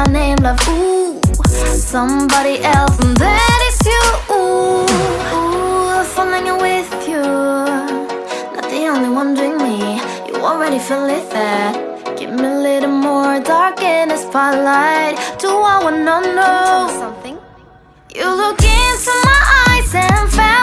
my name like ooh Somebody else and that is you. Ooh, ooh falling with you Not the only one doing me. You already feel it there. Give me a little more dark in the spotlight. Do I wanna know something? You look into my eyes and found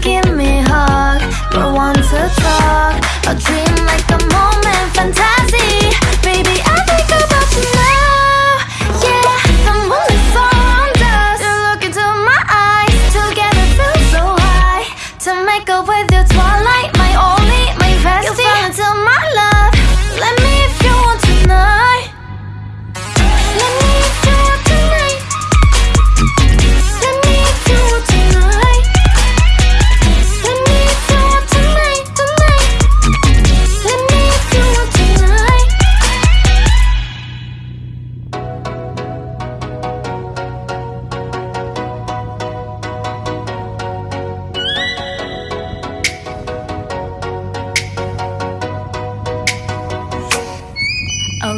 give me a hug, but want to talk. A dream.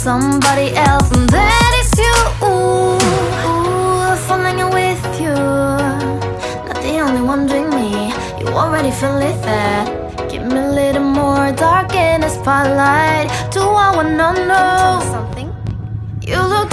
somebody else And that is you. Ooh, ooh, Falling with you Not the only one doing me. You already feeling that Give me a little more dark in the spotlight. Do I wanna know something? You look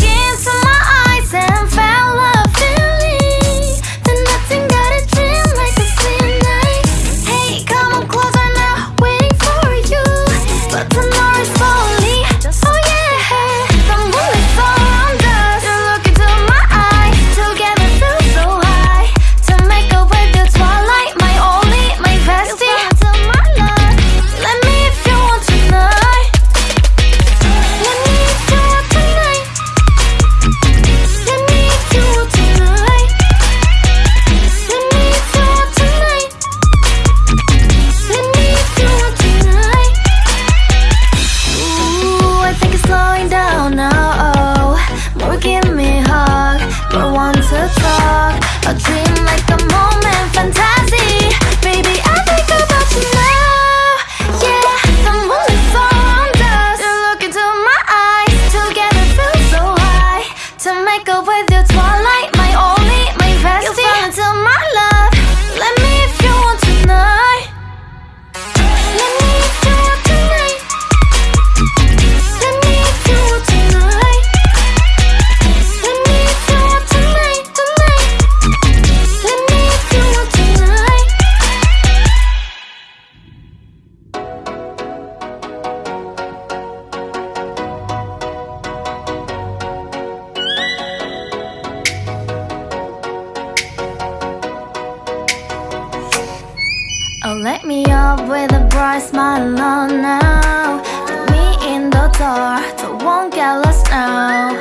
Light me up with a bright smile on now. Take me in the dark, I won't get lost now.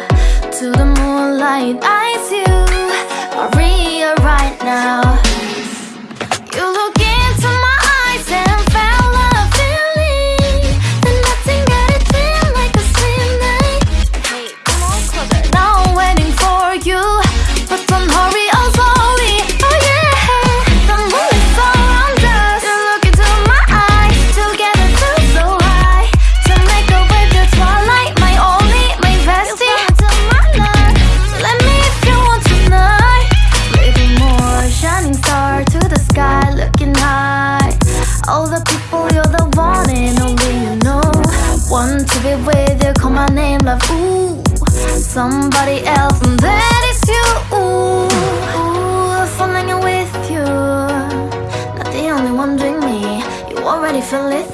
To the moonlight eyes you, I realize love. Ooh, somebody else, and that is you. Ooh, ooh, if with you, not the only one doing me. You already feel it.